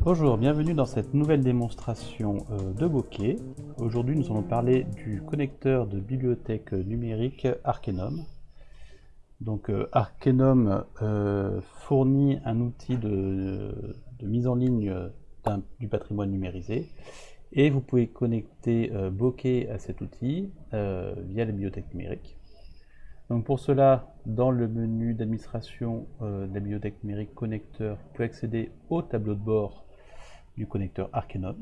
Bonjour, bienvenue dans cette nouvelle démonstration euh, de bokeh. Aujourd'hui nous allons parler du connecteur de bibliothèque numérique Arkenum. Donc euh, euh, fournit un outil de, mise en ligne du patrimoine numérisé et vous pouvez connecter Bokeh à cet outil via la bibliothèque numérique. Donc pour cela, dans le menu d'administration euh, de la bibliothèque numérique connecteur, vous pouvez accéder au tableau de bord du connecteur Arkenum.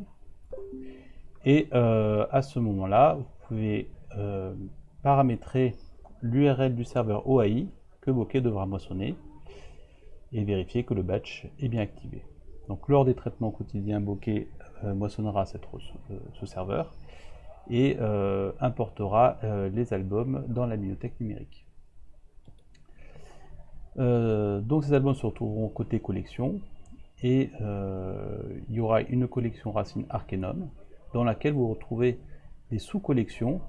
Et euh, à ce moment-là, vous pouvez euh, paramétrer l'URL du serveur OAI que Bokeh devra moissonner et vérifier que le batch est bien activé. Donc lors des traitements quotidiens, Bokeh moissonnera ce serveur et euh, importera euh, les albums dans la bibliothèque numérique. Euh, donc ces albums se retrouveront côté collection et il y aura une collection racine Arkenum dans laquelle vous retrouvez des sous-collections.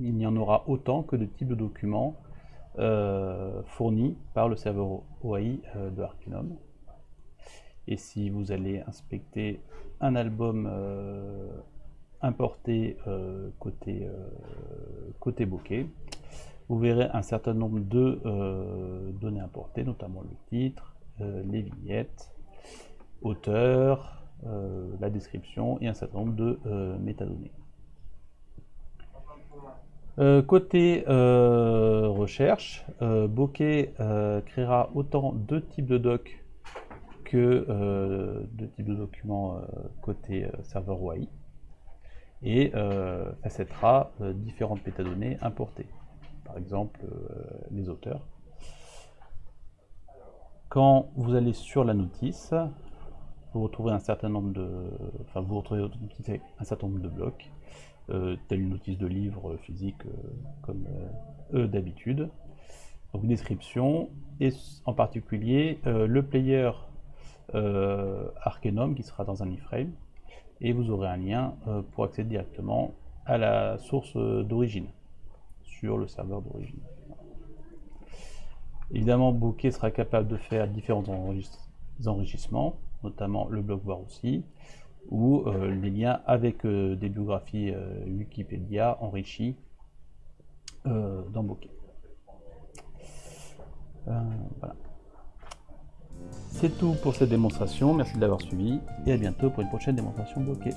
Il y en aura autant que de types de documents fournis par le serveur OAI de Arkenum. Et si vous allez inspecter un album importé euh, côté, euh, côté bokeh, vous verrez un certain nombre de euh, données importées, notamment le titre, les vignettes, auteur, la description et un certain nombre de métadonnées. côté recherche, Bokeh créera autant de types de docs que de types de documents côté serveur OAI et euh, facetera euh, différentes métadonnées importées, par exemple euh, les auteurs. Quand vous allez sur la notice, vous retrouvez un certain nombre de, enfin vous un certain nombre de blocs, euh, telle une notice de livre physique comme eux d'habitude. Donc une description et en particulier le player Arkenum qui sera dans un iframe et vous aurez un lien euh, pour accéder directement à la source d'origine sur le serveur d'origine. Évidemment, Bokeh sera capable de faire différents enrichissements, notamment le bloc voir aussi, ou euh, les liens avec euh, des biographies Wikipédia enrichies dans Bokeh. C'est tout pour cette démonstration, merci de l'avoir suivi et à bientôt pour une prochaine démonstration bloquée.